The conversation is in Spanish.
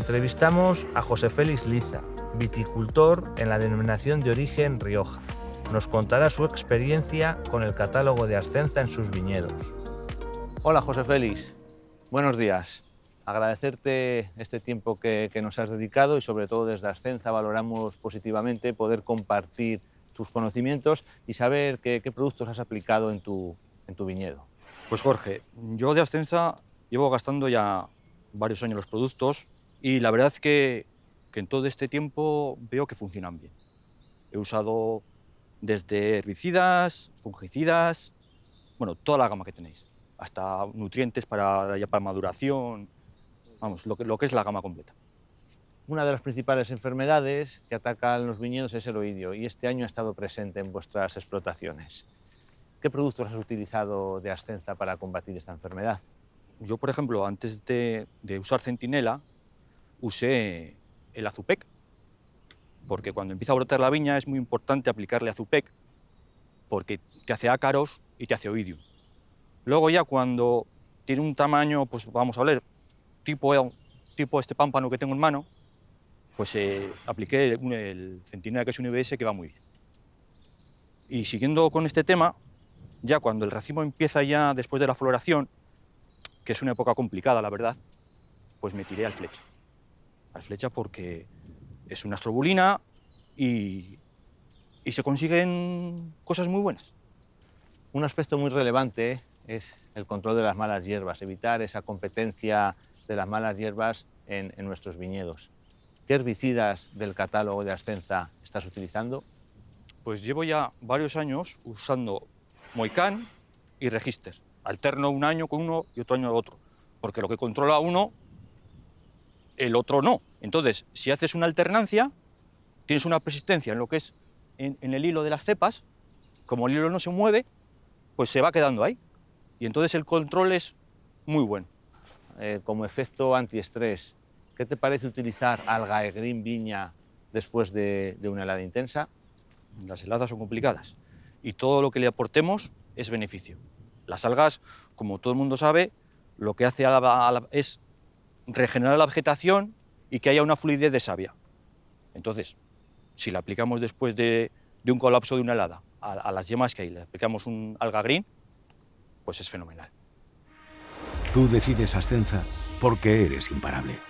Entrevistamos a José Félix Liza, viticultor en la denominación de origen Rioja. Nos contará su experiencia con el catálogo de Ascenza en sus viñedos. Hola José Félix, buenos días. Agradecerte este tiempo que, nos has dedicado y sobre todo desde Ascenza valoramos positivamente poder compartir tus conocimientos y saber qué, productos has aplicado en tu, en tu viñedo. Pues Jorge, yo de Ascenza llevo gastando ya varios años los productos y la verdad es que, en todo este tiempo veo que funcionan bien. He usado desde herbicidas, fungicidas, bueno, toda la gama que tenéis, hasta nutrientes para, ya para maduración, vamos, lo que, lo que es la gama completa. Una de las principales enfermedades que atacan los viñedos es el oidio y este año ha estado presente en vuestras explotaciones. ¿Qué productos has utilizado de Ascenza para combatir esta enfermedad? Yo, por ejemplo, antes de, de usar Centinela, usé el azupec, porque cuando empieza a brotar la viña es muy importante aplicarle azupec, porque te hace ácaros y te hace oidio. Luego ya cuando tiene un tamaño, pues vamos a ver, tipo, tipo este pámpano que tengo en mano, pues eh, apliqué el, centinela que es un IBS que va muy bien. Y siguiendo con este tema, ya cuando el racimo empieza ya después de la floración, que es una época complicada, la verdad, pues me tiré al flecha al flecha porque es una astrobulina y, y se consiguen cosas muy buenas. Un aspecto muy relevante es el control de las malas hierbas, evitar esa competencia de las malas hierbas en, en nuestros viñedos. ¿Qué herbicidas del catálogo de Ascensa estás utilizando? Pues llevo ya varios años usando Moicán y Register. Alterno un año con uno y otro año con otro, porque lo que controla uno el otro no. Entonces, si haces una alternancia, tienes una persistencia en lo que es en, el hilo de las cepas, como el hilo no se mueve, pues se va quedando ahí. Y entonces el control es muy bueno. Eh, como efecto antiestrés, ¿qué te parece utilizar alga e green viña después de, una helada intensa? Las heladas son complicadas y todo lo que le aportemos es beneficio. Las algas, como todo el mundo sabe, lo que hace es regenerar la vegetación y que haya una fluidez de savia. Entonces, si la aplicamos después de, un colapso de una helada a, las yemas que hay, le aplicamos un alga green, pues es fenomenal. Tú decides Ascenza porque eres imparable.